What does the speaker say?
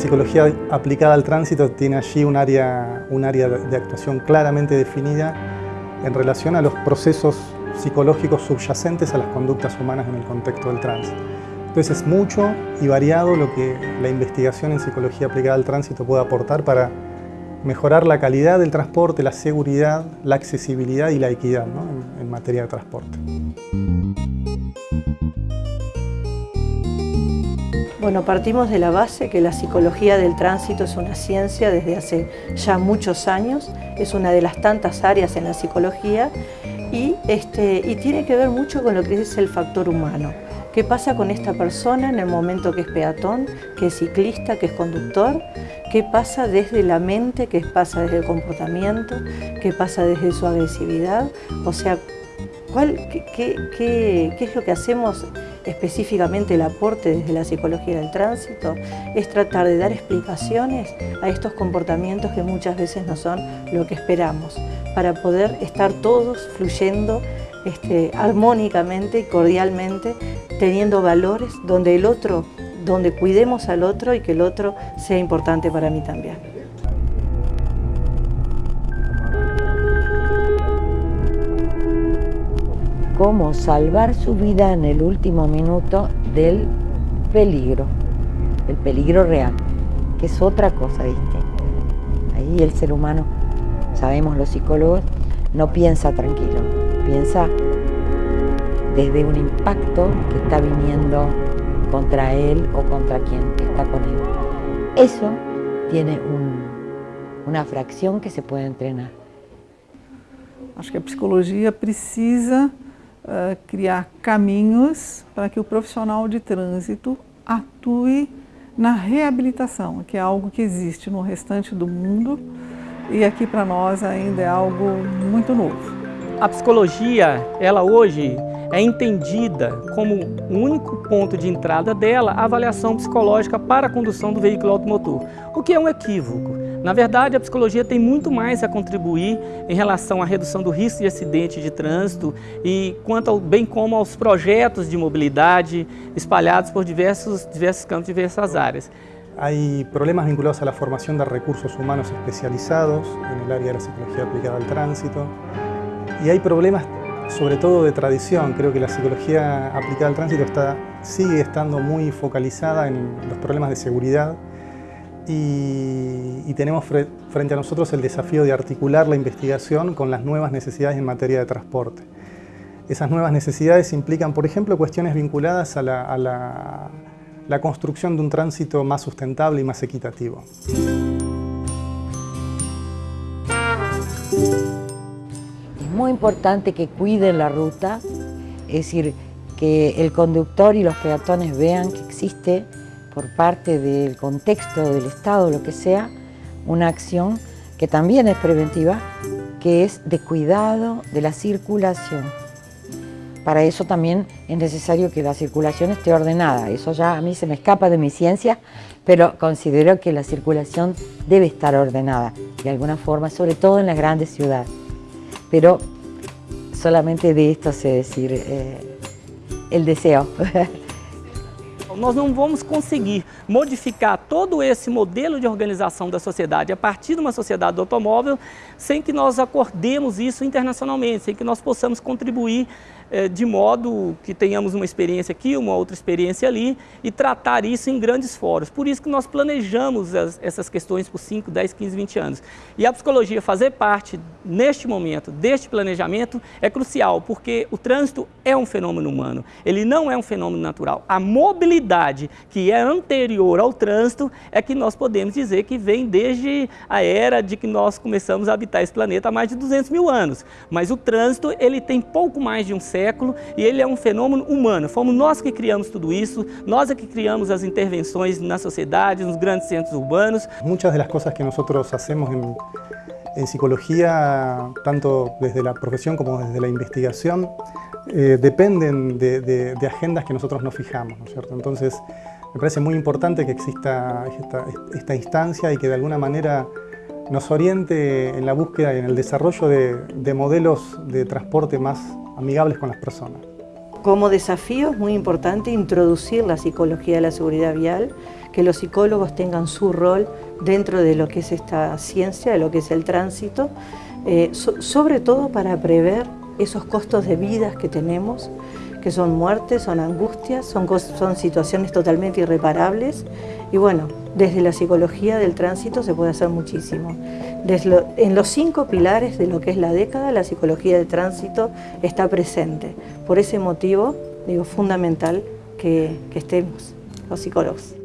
psicología aplicada al tránsito tiene allí un área, un área de actuación claramente definida en relación a los procesos psicológicos subyacentes a las conductas humanas en el contexto del tránsito. Entonces es mucho y variado lo que la investigación en psicología aplicada al tránsito puede aportar para mejorar la calidad del transporte, la seguridad, la accesibilidad y la equidad en, en materia de transporte. Bueno, partimos de la base que la psicología del tránsito es una ciencia desde hace ya muchos años, es una de las tantas áreas en la psicología y, este, y tiene que ver mucho con lo que es el factor humano. ¿Qué pasa con esta persona en el momento que es peatón, que es ciclista, que es conductor? ¿Qué pasa desde la mente? ¿Qué pasa desde el comportamiento? ¿Qué pasa desde su agresividad? O sea, ¿cuál, qué, qué, qué es lo que hacemos específicamente el aporte desde la psicología del tránsito? Es tratar de dar explicaciones a estos comportamientos que muchas veces no son lo que esperamos, para poder estar todos fluyendo este, armónicamente y cordialmente, teniendo valores donde el otro, donde cuidemos al otro y que el otro sea importante para mí también. Cómo salvar su vida en el último minuto del peligro, el peligro real, que es otra cosa distinta. Ahí el ser humano, sabemos los psicólogos, no piensa tranquilo, piensa desde un impacto que está viniendo contra él o contra quien está con él. Eso tiene un, una fracción que se puede entrenar. Acho que a psicologia precisa uh, criar caminhos para que o profissional de trânsito atue na reabilitação, que é algo que existe no restante do mundo e aqui para nós ainda é algo muito novo. A psicologia, ela hoje é entendida como o único ponto de entrada dela a avaliação psicológica para a condução do veículo automotor, o que é um equívoco. Na verdade, a psicologia tem muito mais a contribuir em relação à redução do risco de acidente de trânsito e quanto ao, bem como aos projetos de mobilidade espalhados por diversos, diversos campos, diversas áreas. Hay problemas vinculados a la formación de recursos humanos especializados en el área de la psicología aplicada al tránsito y hay problemas sobre todo de tradición. Creo que la psicología aplicada al tránsito está, sigue estando muy focalizada en los problemas de seguridad y, tenemos frente a nosotros el desafío de articular la investigación con las nuevas necesidades en materia de transporte. Esas nuevas necesidades implican, por ejemplo, cuestiones vinculadas a la, construcción de un tránsito más sustentable y más equitativo. muy importante que cuiden la ruta, es decir, que el conductor y los peatones vean que existe por parte del contexto del Estado, lo que sea, una acción que también es preventiva, que es de cuidado de la circulación. Para eso también es necesario que la circulación esté ordenada. Eso ya a mí se me escapa de mi ciencia, pero considero que la circulación debe estar ordenada de alguna forma, sobre todo en las grandes ciudades pero solamente de esto sé decir eh, el deseo. Nós não vamos conseguir modificar todo esse modelo de organização da sociedade a partir de uma sociedade do automóvel sem que nós acordemos isso internacionalmente, sem que nós possamos contribuir eh, de modo que tenhamos uma experiência aqui, uma outra experiência ali e tratar isso em grandes fóruns. Por isso que nós planejamos as, essas questões por 5, 10, 15, 20 anos. E a psicologia fazer parte, neste momento, deste planejamento é crucial, porque o trânsito é um fenômeno humano, ele não é um fenômeno natural. A mobilidade que é anterior ao trânsito é que nós podemos dizer que vem desde a era de que nós começamos a habitar esse planeta há mais de 200 mil anos. Mas o trânsito ele tem pouco mais de um século e ele é um fenômeno humano. Fomos nós que criamos tudo isso, nós é que criamos as intervenções na sociedade, nos grandes centros urbanos. Muitas das coisas que nós hacemos em, en psicología, tanto desde la profesión como desde la investigación, eh, de, de, de, agendas que nosotros nos fijamos, ¿no es cierto? Entonces, me parece muy importante que exista esta, esta instancia y que de alguna manera nos oriente en la búsqueda y en el desarrollo de, de modelos de transporte más amigables con las personas. Como desafío es muy importante introducir la psicología de la seguridad vial, que los psicólogos tengan su rol dentro de lo que es esta ciencia, de lo que es el tránsito, eh, sobre todo para prever esos costos de vidas que tenemos, que son muertes, son angustias, son, son situaciones totalmente irreparables y bueno, desde la psicología del tránsito se puede hacer muchísimo. en los cinco pilares de lo que es la década, la psicología del tránsito está presente. Por ese motivo, digo, fundamental que, que estemos los psicólogos.